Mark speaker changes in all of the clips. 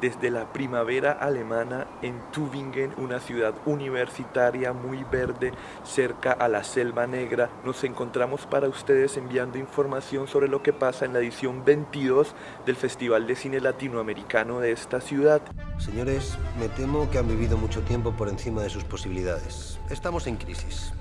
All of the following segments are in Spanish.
Speaker 1: desde la primavera alemana en Tübingen, una ciudad universitaria muy verde cerca a la Selva Negra. Nos encontramos para ustedes enviando información sobre lo que pasa en la edición 22 del Festival de Cine Latinoamericano de esta ciudad.
Speaker 2: Señores, me temo que han vivido mucho tiempo por encima de sus posibilidades. Estamos en crisis.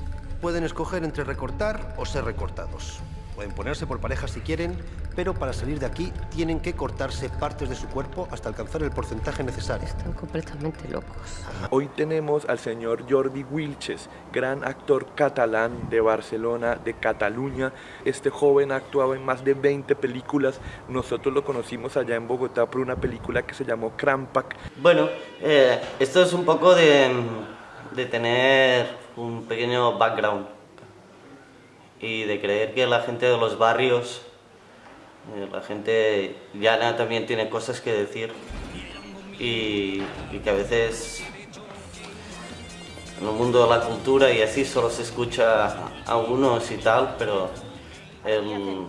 Speaker 2: Pueden escoger entre recortar o ser recortados. Pueden ponerse por pareja si quieren, pero para salir de aquí tienen que cortarse partes de su cuerpo hasta alcanzar el porcentaje necesario.
Speaker 3: Están completamente locos.
Speaker 1: Hoy tenemos al señor Jordi Wilches, gran actor catalán de Barcelona, de Cataluña. Este joven ha actuado en más de 20 películas. Nosotros lo conocimos allá en Bogotá por una película que se llamó Crampac.
Speaker 4: Bueno, eh, esto es un poco de, de tener un pequeño background y de creer que la gente de los barrios, eh, la gente llana también tiene cosas que decir y, que a veces en el mundo de la cultura y así solo se escucha a unos y tal, pero el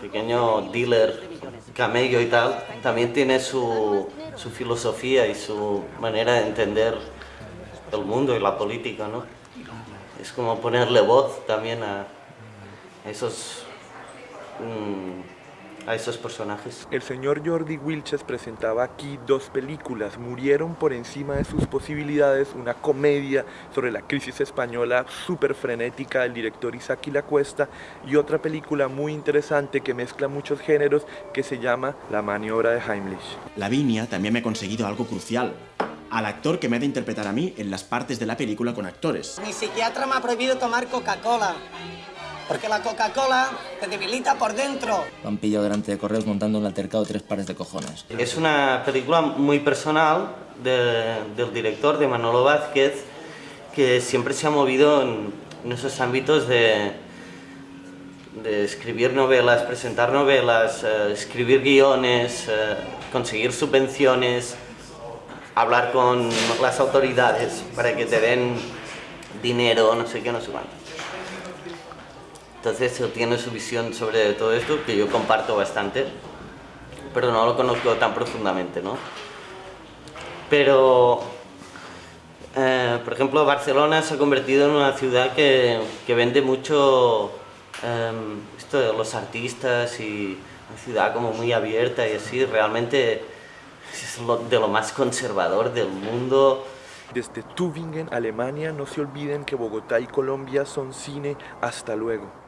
Speaker 4: pequeño dealer, camello y tal, también tiene su, su filosofía y su manera de entender el mundo y la política, ¿no? Es como ponerle voz también a, esos, mm, a esos personajes.
Speaker 1: El señor Jordi Wilches presentaba aquí dos películas, Murieron por encima de sus posibilidades, una comedia sobre la crisis española súper frenética del director Isaac La Cuesta y otra película muy interesante que mezcla muchos géneros que se llama La maniobra de Heimlich.
Speaker 5: Lavinia también me ha conseguido algo crucial, al actor que me ha de interpretar a mí en las partes de la película con actores.
Speaker 6: Mi psiquiatra me ha prohibido tomar Coca-Cola. Porque la Coca-Cola te debilita por dentro.
Speaker 7: Lo han pillado delante de correos montando un altercado tres pares de cojones.
Speaker 4: Es una película muy personal del director, de Manolo Vázquez, que siempre se ha movido en, esos ámbitos de, de, escribir novelas, presentar novelas, eh, escribir guiones, eh, conseguir subvenciones, hablar con las autoridades para que te den dinero, no sé qué, no sé cuánto. Entonces él tiene su visión sobre todo esto, que yo comparto bastante, pero no lo conozco tan profundamente, ¿no? Pero, eh, por ejemplo, Barcelona se ha convertido en una ciudad que, que vende mucho em, esto de los artistas y una ciudad como muy abierta y así, realmente es de lo más conservador del mundo.
Speaker 1: Desde Tübingen, Alemania, no se olviden que Bogotá y Colombia son cine. Hasta luego.